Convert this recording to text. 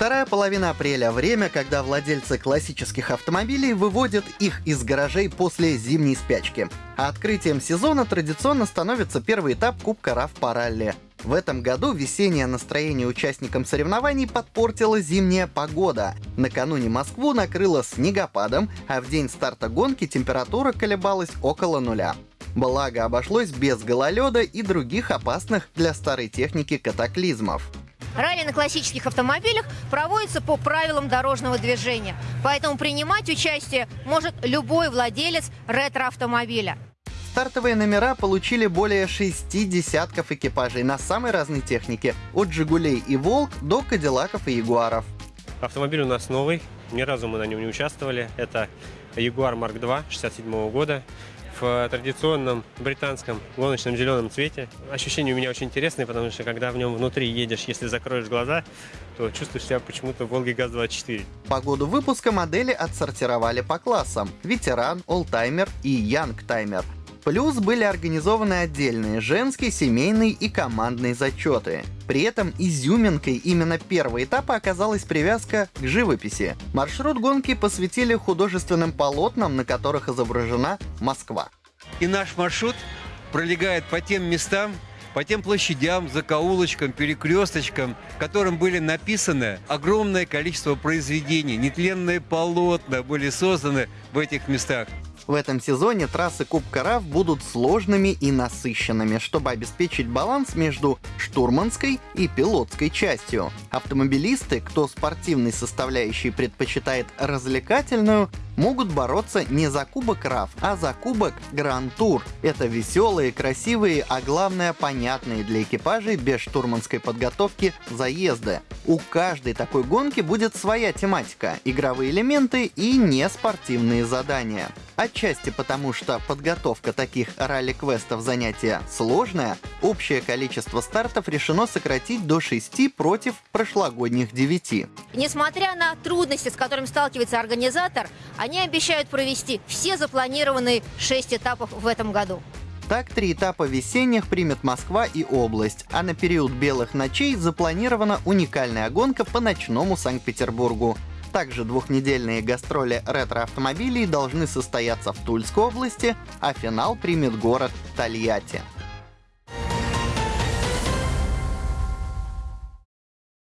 Вторая половина апреля – время, когда владельцы классических автомобилей выводят их из гаражей после зимней спячки. А открытием сезона традиционно становится первый этап Кубка РАФ по ралли. В этом году весеннее настроение участникам соревнований подпортила зимняя погода. Накануне Москву накрыло снегопадом, а в день старта гонки температура колебалась около нуля. Благо обошлось без гололеда и других опасных для старой техники катаклизмов. Ралли на классических автомобилях проводится по правилам дорожного движения, поэтому принимать участие может любой владелец ретро-автомобиля. Стартовые номера получили более шести десятков экипажей на самой разной технике, от «Жигулей» и «Волк» до «Кадиллаков» и «Ягуаров». Автомобиль у нас новый, ни разу мы на нем не участвовали. Это Jaguar Mark II 67 года в традиционном британском гоночном зеленом цвете. Ощущения у меня очень интересные, потому что когда в нем внутри едешь, если закроешь глаза, то чувствуешь себя почему-то в Волге ГАЗ-24. По году выпуска модели отсортировали по классам – ветеран, олдтаймер и янгтаймер – Плюс были организованы отдельные женские, семейные и командные зачеты. При этом изюминкой именно первого этапа оказалась привязка к живописи. Маршрут гонки посвятили художественным полотнам, на которых изображена Москва. И наш маршрут пролегает по тем местам, по тем площадям, закоулочкам, перекресточкам, которым были написаны огромное количество произведений, нетленные полотна были созданы в этих местах. В этом сезоне трассы Кубка РАФ будут сложными и насыщенными, чтобы обеспечить баланс между штурманской и пилотской частью. Автомобилисты, кто спортивной составляющей предпочитает развлекательную, могут бороться не за Кубок РАФ, а за Кубок Гран Тур. Это веселые, красивые, а главное понятные для экипажей без штурманской подготовки заезды. У каждой такой гонки будет своя тематика, игровые элементы и неспортивные задания. Отчасти потому, что подготовка таких ралли-квестов занятие сложное, общее количество стартов решено сократить до 6 против прошлогодних 9. Несмотря на трудности, с которыми сталкивается организатор, они обещают провести все запланированные 6 этапов в этом году. Так, три этапа весенних примет Москва и область, а на период белых ночей запланирована уникальная гонка по ночному Санкт-Петербургу. Также двухнедельные гастроли ретро-автомобилей должны состояться в Тульской области, а финал примет город Тольятти.